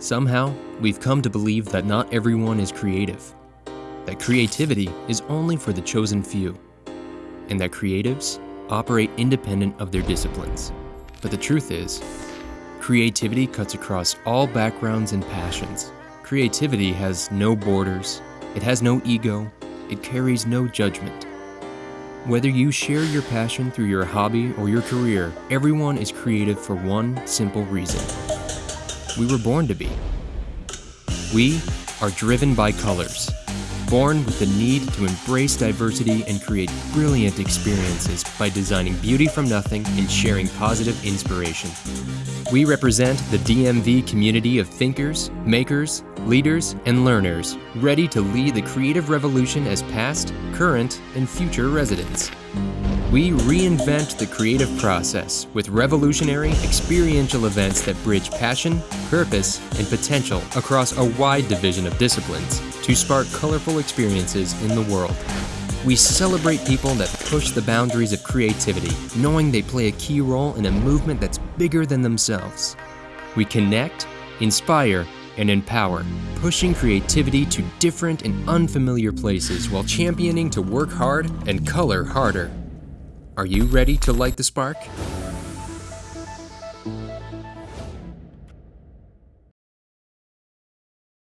Somehow, we've come to believe that not everyone is creative, that creativity is only for the chosen few, and that creatives operate independent of their disciplines. But the truth is, creativity cuts across all backgrounds and passions. Creativity has no borders, it has no ego, it carries no judgment. Whether you share your passion through your hobby or your career, everyone is creative for one simple reason. We were born to be. We are driven by colors, born with the need to embrace diversity and create brilliant experiences by designing beauty from nothing and sharing positive inspiration. We represent the DMV community of thinkers, makers, leaders, and learners ready to lead the creative revolution as past, current, and future residents. We reinvent the creative process with revolutionary, experiential events that bridge passion, purpose, and potential across a wide division of disciplines to spark colorful experiences in the world. We celebrate people that push the boundaries of creativity, knowing they play a key role in a movement that's bigger than themselves. We connect, inspire, and empower, pushing creativity to different and unfamiliar places while championing to work hard and color harder. Are you ready to light the spark?